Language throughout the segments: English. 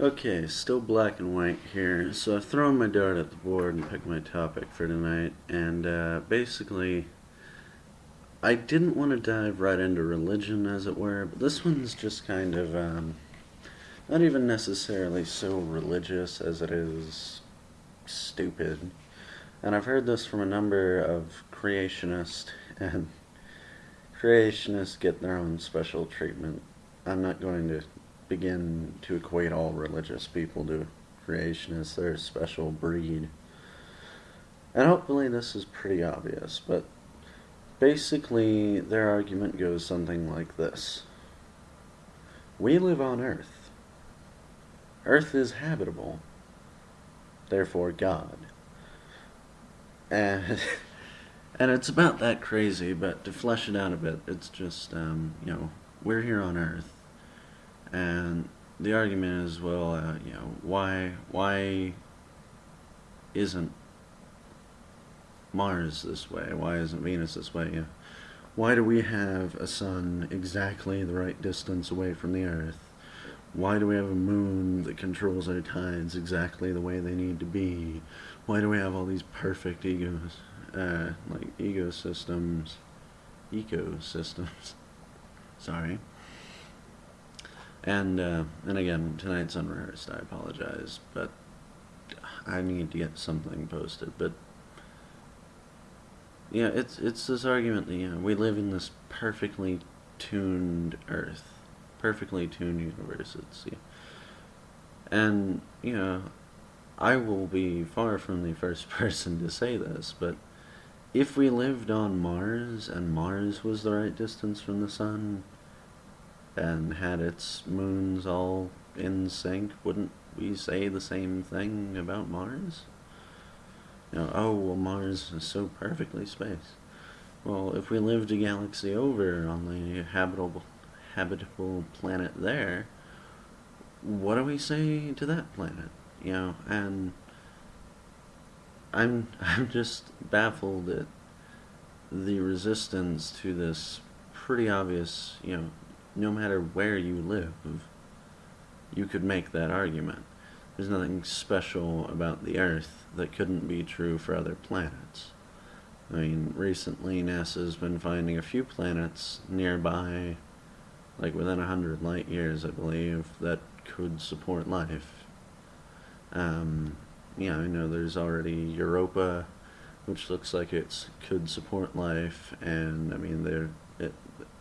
Okay, still black and white here. So I've thrown my dart at the board and picked my topic for tonight. And uh, basically, I didn't want to dive right into religion, as it were, but this one's just kind of um, not even necessarily so religious as it is stupid. And I've heard this from a number of creationists, and creationists get their own special treatment. I'm not going to begin to equate all religious people to creationists. They're a special breed. And hopefully this is pretty obvious, but basically their argument goes something like this. We live on Earth. Earth is habitable. Therefore God. And and it's about that crazy, but to flesh it out a bit, it's just um, you know, we're here on Earth and the argument is, well, uh, you know, why why isn't Mars this way? Why isn't Venus this way? Why do we have a sun exactly the right distance away from the Earth? Why do we have a moon that controls our tides exactly the way they need to be? Why do we have all these perfect egos, uh, like ecosystems, ecosystems? Sorry. And uh, and again, tonight's unrehearsed. I apologize, but I need to get something posted. But yeah, it's it's this argument that you know, we live in this perfectly tuned Earth, perfectly tuned universe. It's yeah. and you know, I will be far from the first person to say this, but if we lived on Mars and Mars was the right distance from the sun, and had its moons all in sync, wouldn't we say the same thing about Mars? You know, oh, well, Mars is so perfectly spaced. Well, if we lived a galaxy over on the habitable, habitable planet there, what do we say to that planet? You know, and I'm I'm just baffled at the resistance to this pretty obvious, you know, no matter where you live, you could make that argument. There's nothing special about the Earth that couldn't be true for other planets. I mean, recently NASA's been finding a few planets nearby, like within a hundred light years, I believe, that could support life. Um, yeah, I know there's already Europa, which looks like it could support life, and I mean, they're it,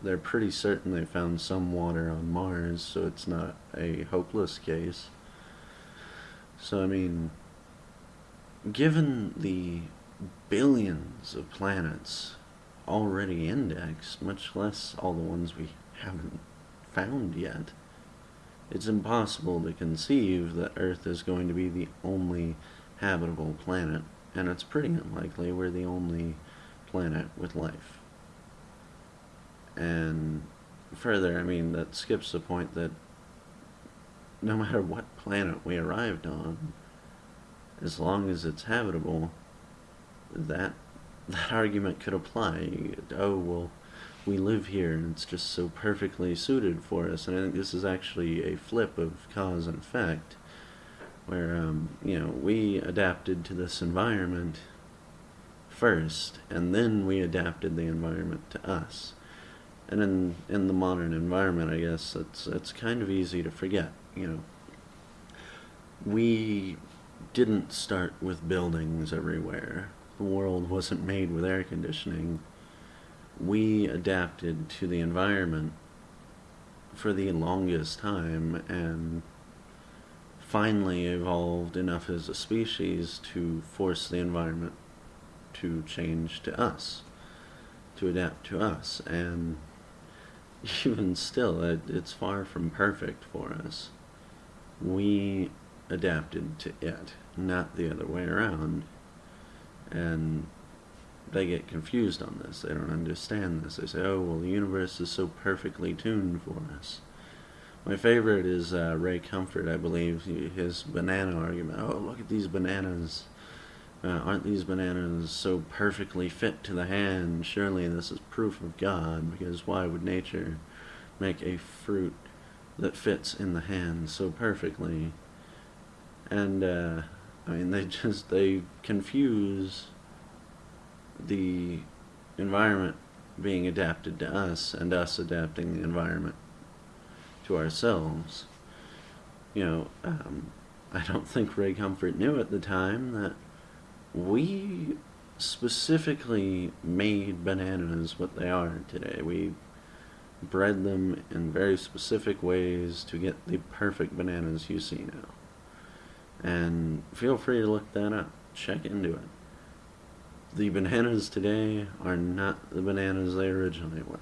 they're pretty certain they found some water on Mars, so it's not a hopeless case. So, I mean, given the billions of planets already indexed, much less all the ones we haven't found yet, it's impossible to conceive that Earth is going to be the only habitable planet, and it's pretty unlikely we're the only planet with life. And further, I mean, that skips the point that no matter what planet we arrived on, as long as it's habitable, that that argument could apply. Oh, well, we live here and it's just so perfectly suited for us. And I think this is actually a flip of cause and effect, where, um, you know, we adapted to this environment first, and then we adapted the environment to us and in in the modern environment, I guess it's it's kind of easy to forget. You know, we didn't start with buildings everywhere. The world wasn't made with air conditioning. We adapted to the environment for the longest time and finally evolved enough as a species to force the environment to change to us, to adapt to us. And even still, it, it's far from perfect for us. We adapted to it, not the other way around. And they get confused on this. They don't understand this. They say, oh, well, the universe is so perfectly tuned for us. My favorite is uh, Ray Comfort, I believe, his banana argument. Oh, look at these bananas. Uh, aren't these bananas so perfectly fit to the hand? Surely this is proof of God, because why would nature make a fruit that fits in the hand so perfectly. And, uh, I mean, they just, they confuse the environment being adapted to us and us adapting the environment to ourselves. You know, um, I don't think Ray Comfort knew at the time that we specifically made bananas what they are today. We bred them in very specific ways to get the perfect bananas you see now. And feel free to look that up. Check into it. The bananas today are not the bananas they originally were.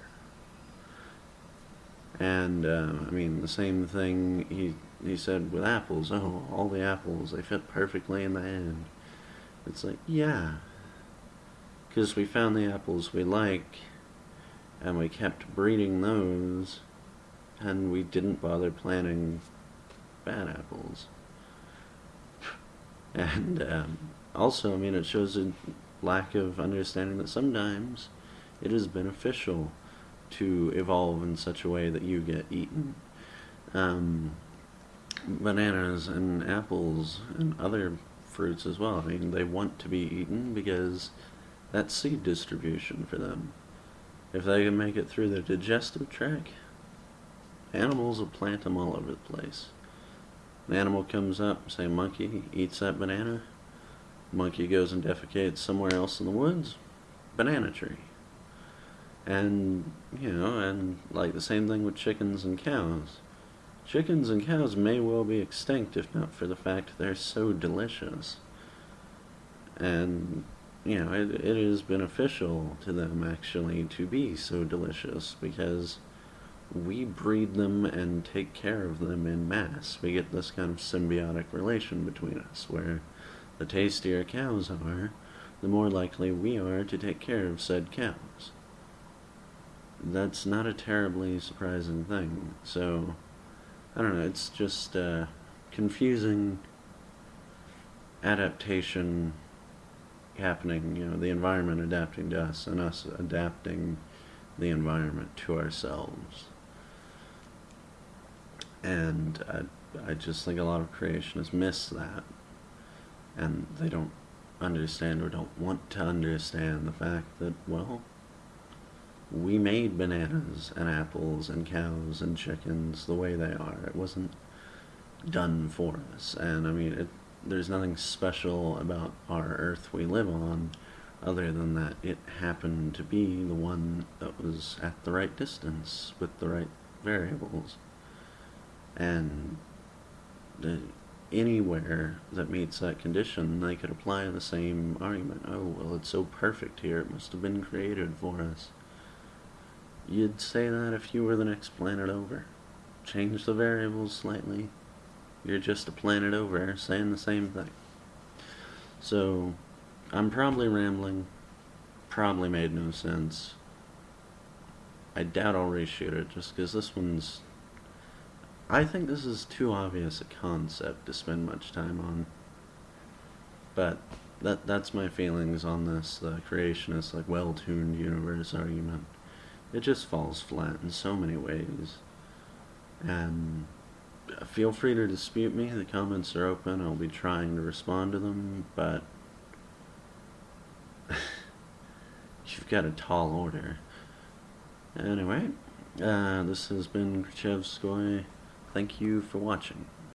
And, uh, I mean, the same thing he, he said with apples. Oh, all the apples, they fit perfectly in the hand. It's like, yeah. Because we found the apples we like, and we kept breeding those, and we didn't bother planting bad apples. And um, also, I mean, it shows a lack of understanding that sometimes it is beneficial to evolve in such a way that you get eaten. Um, bananas and apples and other fruits as well. I mean, they want to be eaten because that's seed distribution for them. If they can make it through the digestive tract, animals will plant them all over the place. An animal comes up, say monkey, eats that banana. Monkey goes and defecates somewhere else in the woods. Banana tree. And, you know, and like the same thing with chickens and cows. Chickens and cows may well be extinct if not for the fact they're so delicious. And, you know, it, it is beneficial to them actually to be so delicious because we breed them and take care of them in mass. We get this kind of symbiotic relation between us where the tastier cows are, the more likely we are to take care of said cows. That's not a terribly surprising thing. So, I don't know, it's just uh, confusing adaptation happening, you know, the environment adapting to us and us adapting the environment to ourselves. And I, I just think a lot of creationists miss that. And they don't understand or don't want to understand the fact that, well, we made bananas and apples and cows and chickens the way they are. It wasn't done for us. And I mean, it, there's nothing special about our earth we live on other than that it happened to be the one that was at the right distance with the right variables. And the, anywhere that meets that condition, they could apply the same argument. Oh, well, it's so perfect here, it must have been created for us. You'd say that if you were the next planet over. Change the variables slightly. You're just a planet over saying the same thing. So, I'm probably rambling. Probably made no sense. I doubt I'll reshoot it just because this one's. I think this is too obvious a concept to spend much time on. But that that's my feelings on this, the creationist, like well tuned universe argument it just falls flat in so many ways. And feel free to dispute me. The comments are open. I'll be trying to respond to them, but you've got a tall order. Anyway, uh, this has been Khrushchevskoy. Thank you for watching.